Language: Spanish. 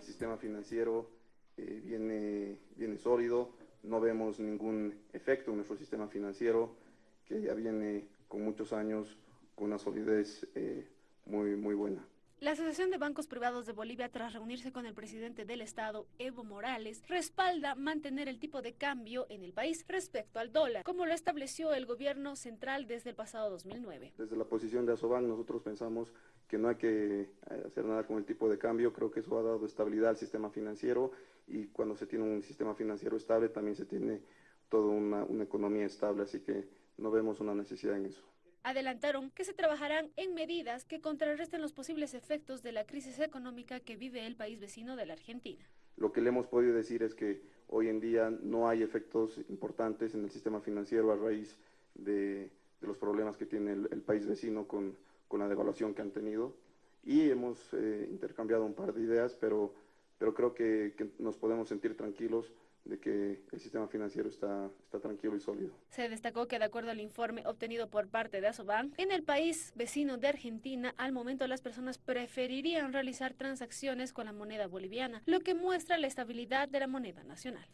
el sistema financiero eh, viene, viene sólido, no vemos ningún efecto en nuestro sistema financiero, que ya viene con muchos años con una solidez eh, muy, muy buena. La Asociación de Bancos Privados de Bolivia, tras reunirse con el presidente del Estado, Evo Morales, respalda mantener el tipo de cambio en el país respecto al dólar, como lo estableció el gobierno central desde el pasado 2009. Desde la posición de Asobank nosotros pensamos que no hay que eh, hacer nada con el tipo de cambio, creo que eso ha dado estabilidad al sistema financiero y cuando se tiene un sistema financiero estable también se tiene toda una, una economía estable, así que no vemos una necesidad en eso. Adelantaron que se trabajarán en medidas que contrarresten los posibles efectos de la crisis económica que vive el país vecino de la Argentina. Lo que le hemos podido decir es que hoy en día no hay efectos importantes en el sistema financiero a raíz de, de los problemas que tiene el, el país vecino con, con, la devaluación que han tenido. Y hemos eh, intercambiado un par de ideas, pero, pero creo que, que nos podemos sentir tranquilos de que el sistema financiero está, tranquilo y sólido. Se destacó que de acuerdo al informe obtenido por parte de Asobank, en el país vecino de Argentina, al momento las personas preferirían realizar transacciones con la moneda boliviana, lo que muestra la estabilidad de la moneda nacional.